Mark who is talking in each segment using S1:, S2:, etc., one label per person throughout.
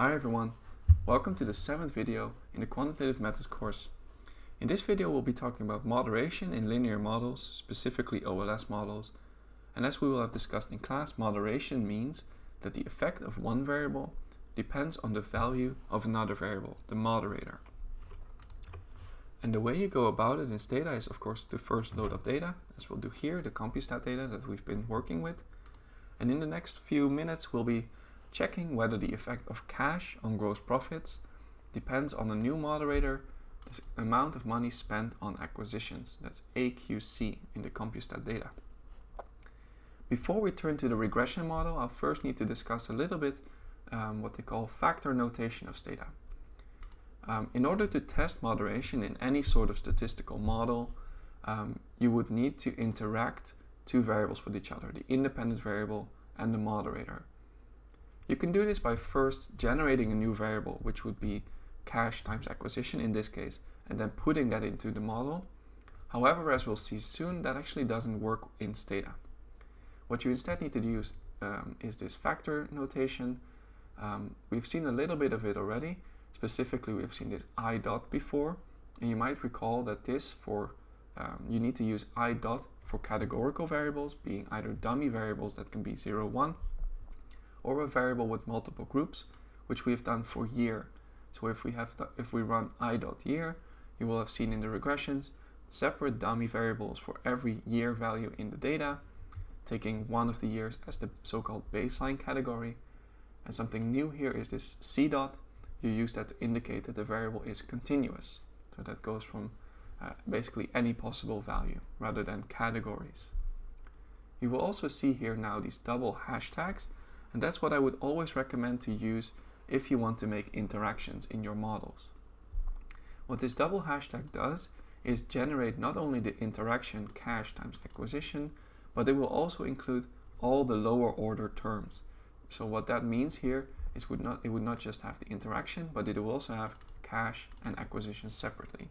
S1: Hi everyone, welcome to the seventh video in the Quantitative Methods course. In this video we'll be talking about moderation in linear models, specifically OLS models. And as we will have discussed in class, moderation means that the effect of one variable depends on the value of another variable, the moderator. And the way you go about it in Stata is of course to first load up data, as we'll do here, the CompuStat data that we've been working with. And in the next few minutes we'll be checking whether the effect of cash on gross profits depends on the new moderator, the amount of money spent on acquisitions. That's AQC in the CompuStat data. Before we turn to the regression model, I'll first need to discuss a little bit um, what they call factor notation of Stata. Um, in order to test moderation in any sort of statistical model, um, you would need to interact two variables with each other, the independent variable and the moderator. You can do this by first generating a new variable, which would be cash times acquisition in this case, and then putting that into the model. However, as we'll see soon, that actually doesn't work in Stata. What you instead need to use um, is this factor notation. Um, we've seen a little bit of it already. Specifically, we've seen this i dot before, and you might recall that this for um, you need to use i dot for categorical variables, being either dummy variables that can be 0, 1, or a variable with multiple groups, which we have done for year. So if we have if we run i dot year, you will have seen in the regressions separate dummy variables for every year value in the data, taking one of the years as the so-called baseline category. And something new here is this c dot. You use that to indicate that the variable is continuous. So that goes from uh, basically any possible value rather than categories. You will also see here now these double hashtags and that's what I would always recommend to use if you want to make interactions in your models. What this double hashtag does is generate not only the interaction cash times acquisition, but it will also include all the lower order terms. So what that means here is would not, it would not just have the interaction, but it will also have cash and acquisition separately.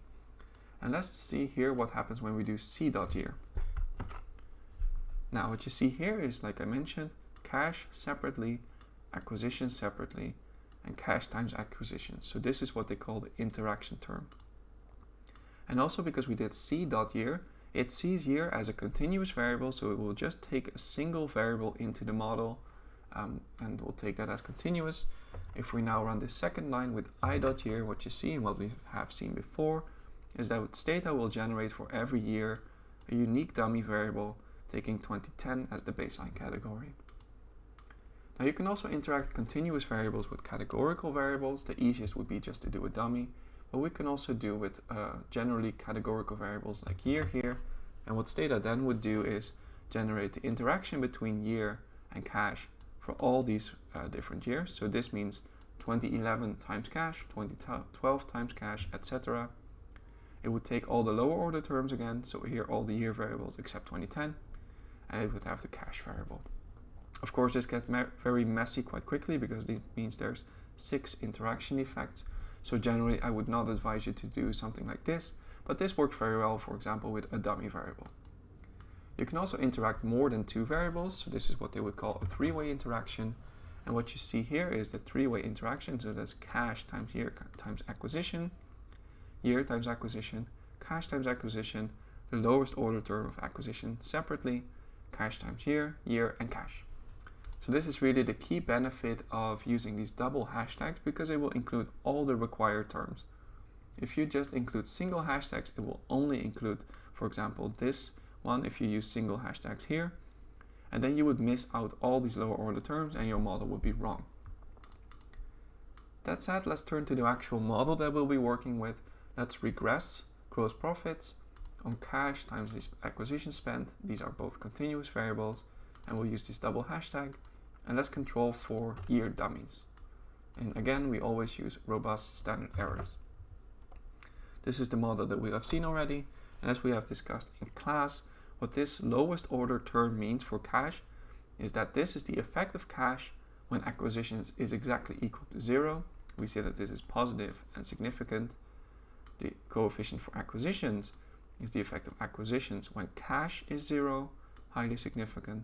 S1: And let's see here what happens when we do c dot year. Now what you see here is, like I mentioned, cash separately, acquisition separately, and cash times acquisition. So this is what they call the interaction term. And also because we did c dot year, it sees year as a continuous variable, so it will just take a single variable into the model um, and we'll take that as continuous. If we now run the second line with i dot year, what you see and what we have seen before is that with Stata will generate for every year a unique dummy variable taking 2010 as the baseline category. Now you can also interact continuous variables with categorical variables. The easiest would be just to do a dummy, but we can also do with uh, generally categorical variables like year here. And what Stata then would do is generate the interaction between year and cash for all these uh, different years. So this means 2011 times cash, 2012 times cash, etc. It would take all the lower order terms again, so here all the year variables except 2010, and it would have the cash variable. Of course, this gets very messy quite quickly because it means there's six interaction effects. So generally, I would not advise you to do something like this, but this works very well, for example, with a dummy variable. You can also interact more than two variables. So this is what they would call a three-way interaction. And what you see here is the three-way interaction. So that's cash times year times acquisition, year times acquisition, cash times acquisition, the lowest order term of acquisition separately, cash times year, year, and cash. So this is really the key benefit of using these double hashtags because it will include all the required terms. If you just include single hashtags, it will only include, for example, this one if you use single hashtags here. And then you would miss out all these lower order terms and your model would be wrong. That said, let's turn to the actual model that we'll be working with. Let's regress gross profits on cash times this acquisition spend. These are both continuous variables and we'll use this double hashtag and let's control for year dummies. And again, we always use robust standard errors. This is the model that we have seen already. And as we have discussed in class, what this lowest order term means for cash is that this is the effect of cash when acquisitions is exactly equal to zero. We see that this is positive and significant. The coefficient for acquisitions is the effect of acquisitions when cash is zero, highly significant.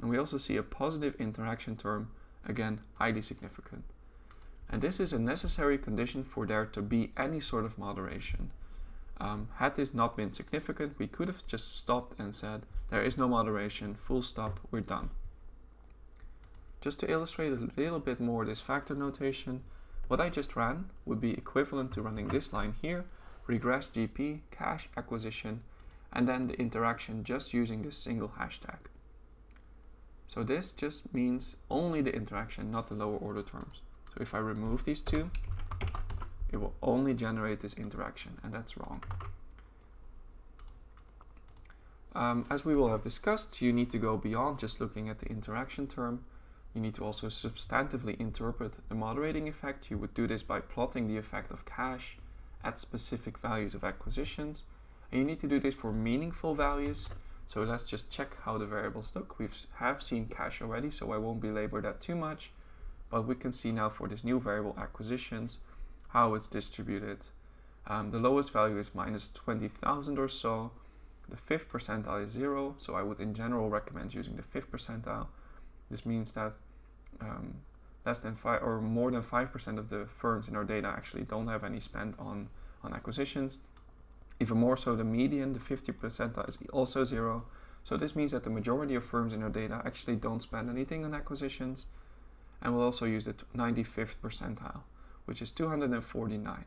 S1: And we also see a positive interaction term, again, highly significant. And this is a necessary condition for there to be any sort of moderation. Um, had this not been significant, we could have just stopped and said, there is no moderation, full stop, we're done. Just to illustrate a little bit more this factor notation, what I just ran would be equivalent to running this line here, regress GP, cash acquisition, and then the interaction just using this single hashtag. So this just means only the interaction, not the lower order terms. So if I remove these two, it will only generate this interaction, and that's wrong. Um, as we will have discussed, you need to go beyond just looking at the interaction term. You need to also substantively interpret the moderating effect. You would do this by plotting the effect of cash at specific values of acquisitions. And you need to do this for meaningful values. So let's just check how the variables look. We have seen cash already, so I won't belabor that too much. But we can see now for this new variable acquisitions, how it's distributed. Um, the lowest value is minus 20,000 or so. The fifth percentile is zero, so I would in general recommend using the fifth percentile. This means that um, less than five or more than 5% of the firms in our data actually don't have any spend on, on acquisitions. Even more so, the median, the 50 percentile is also zero. So this means that the majority of firms in our data actually don't spend anything on acquisitions. And we'll also use the 95th percentile which is 249.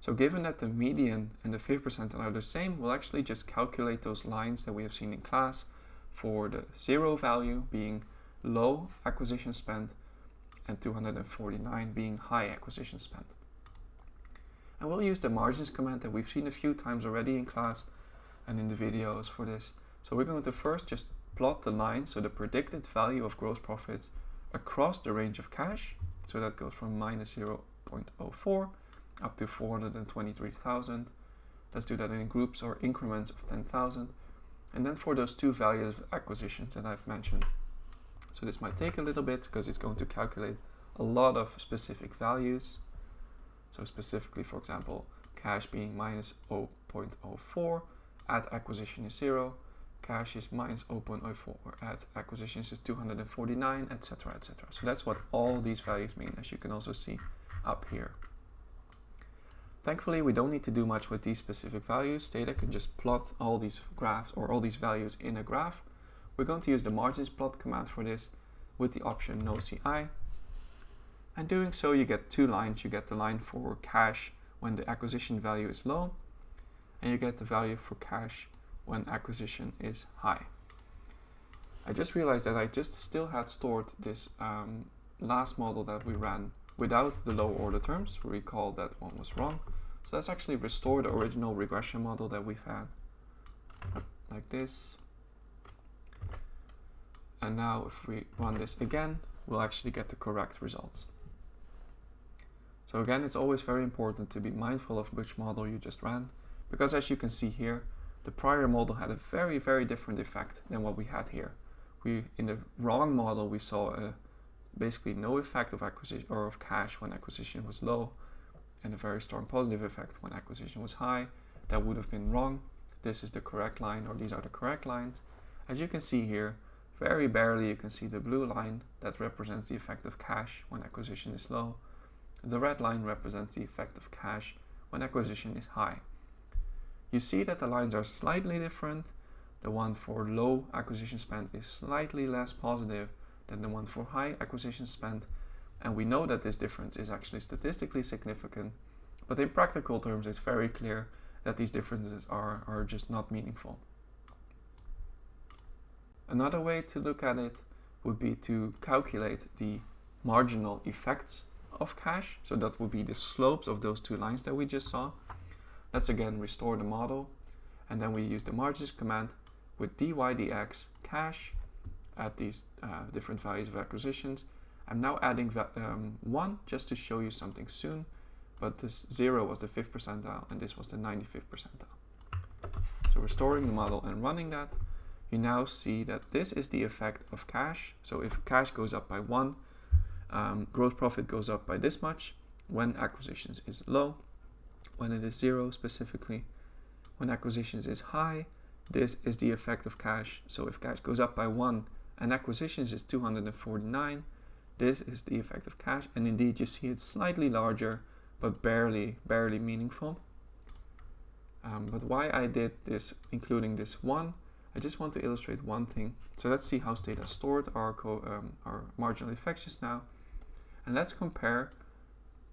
S1: So given that the median and the 5th percentile are the same, we'll actually just calculate those lines that we have seen in class for the zero value being low acquisition spend and 249 being high acquisition spend. And we'll use the margins command that we've seen a few times already in class and in the videos for this. So we're going to first just plot the line, so the predicted value of gross profits across the range of cash so that goes from minus 0.04 up to 423,000. Let's do that in groups or increments of 10,000. And then for those two values of acquisitions that I've mentioned. So this might take a little bit because it's going to calculate a lot of specific values. So specifically, for example, cash being minus 0.04, at acquisition is 0, cash is minus 0.04 at acquisitions is 249 etc etc so that's what all these values mean as you can also see up here. Thankfully we don't need to do much with these specific values. Stata can just plot all these graphs or all these values in a graph. We're going to use the margins plot command for this with the option no ci and doing so you get two lines you get the line for cash when the acquisition value is low and you get the value for cash when acquisition is high. I just realized that I just still had stored this um, last model that we ran without the low order terms. Recall that one was wrong. So let's actually restore the original regression model that we've had like this. And now if we run this again, we'll actually get the correct results. So again, it's always very important to be mindful of which model you just ran, because as you can see here, the prior model had a very, very different effect than what we had here. We In the wrong model, we saw a, basically no effect of acquisition or of cash when acquisition was low and a very strong positive effect when acquisition was high. That would have been wrong. This is the correct line or these are the correct lines. As you can see here, very barely you can see the blue line that represents the effect of cash when acquisition is low. The red line represents the effect of cash when acquisition is high. You see that the lines are slightly different. The one for low acquisition spend is slightly less positive than the one for high acquisition spend. And we know that this difference is actually statistically significant. But in practical terms, it's very clear that these differences are, are just not meaningful. Another way to look at it would be to calculate the marginal effects of cash. So that would be the slopes of those two lines that we just saw. Let's again restore the model and then we use the margins command with dy dx cash at these uh, different values of acquisitions. I'm now adding um, 1 just to show you something soon, but this 0 was the 5th percentile and this was the 95th percentile. So restoring the model and running that, you now see that this is the effect of cash. So if cash goes up by 1, um, gross profit goes up by this much when acquisitions is low when it is zero specifically. When acquisitions is high, this is the effect of cash. So if cash goes up by one and acquisitions is 249, this is the effect of cash. and indeed you see it's slightly larger but barely barely meaningful um, but why I did this including this one I just want to illustrate one thing so let's see how Stata stored our, um, our marginal effects just now and let's compare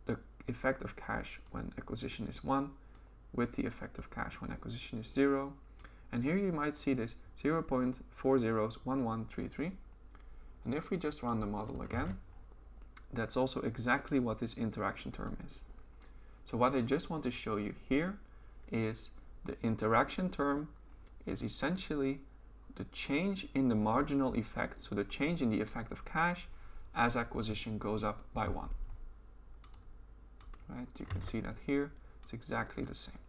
S1: the effect of cash when acquisition is 1 with the effect of cash when acquisition is 0 and here you might see this 0 0.401133 and if we just run the model again, that's also exactly what this interaction term is. So what I just want to show you here is the interaction term is essentially the change in the marginal effect, so the change in the effect of cash as acquisition goes up by one. Right, you can see that here, it's exactly the same.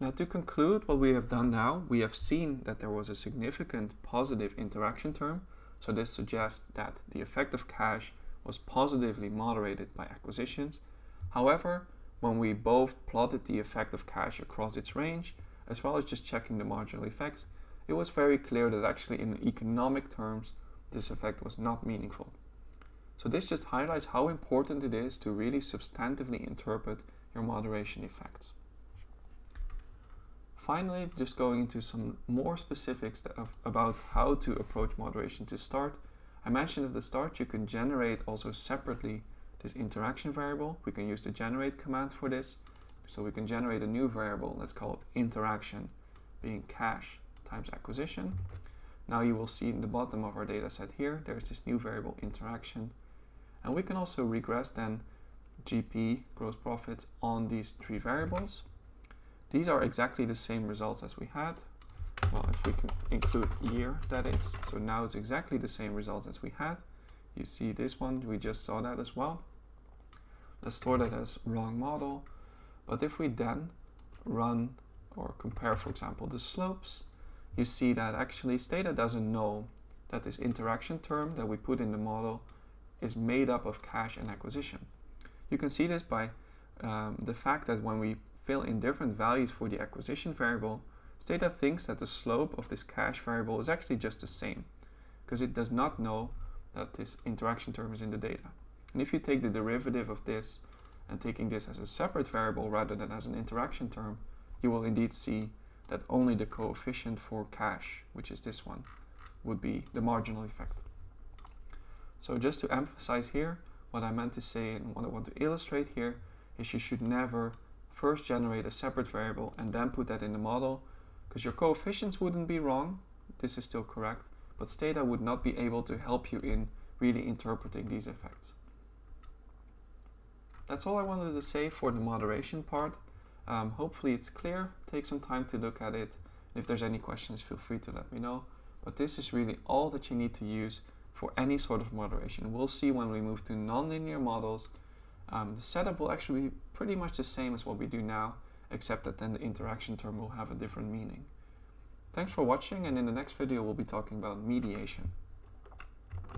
S1: Now to conclude what we have done now, we have seen that there was a significant positive interaction term. So this suggests that the effect of cash was positively moderated by acquisitions. However, when we both plotted the effect of cash across its range, as well as just checking the marginal effects, it was very clear that actually in economic terms, this effect was not meaningful. So this just highlights how important it is to really substantively interpret your moderation effects. Finally, just going into some more specifics of, about how to approach moderation to start. I mentioned at the start you can generate also separately this interaction variable. We can use the generate command for this. So we can generate a new variable, let's call it interaction, being cash times acquisition. Now you will see in the bottom of our data set here, there's this new variable interaction. And we can also regress then GP, gross profits, on these three variables. These are exactly the same results as we had. Well, if we can include year, that is. So now it's exactly the same results as we had. You see this one, we just saw that as well. Let's store that as wrong model. But if we then run or compare, for example, the slopes, you see that actually Stata doesn't know that this interaction term that we put in the model is made up of cash and acquisition. You can see this by um, the fact that when we fill in different values for the acquisition variable, Stata thinks that the slope of this cash variable is actually just the same, because it does not know that this interaction term is in the data. And if you take the derivative of this and taking this as a separate variable rather than as an interaction term, you will indeed see that only the coefficient for cash, which is this one, would be the marginal effect. So just to emphasize here, what I meant to say and what I want to illustrate here is you should never first generate a separate variable and then put that in the model because your coefficients wouldn't be wrong, this is still correct, but Stata would not be able to help you in really interpreting these effects. That's all I wanted to say for the moderation part. Um, hopefully it's clear, take some time to look at it. If there's any questions, feel free to let me know. But this is really all that you need to use for any sort of moderation. We'll see when we move to nonlinear models um, the setup will actually be pretty much the same as what we do now, except that then the interaction term will have a different meaning. Thanks for watching and in the next video we'll be talking about mediation.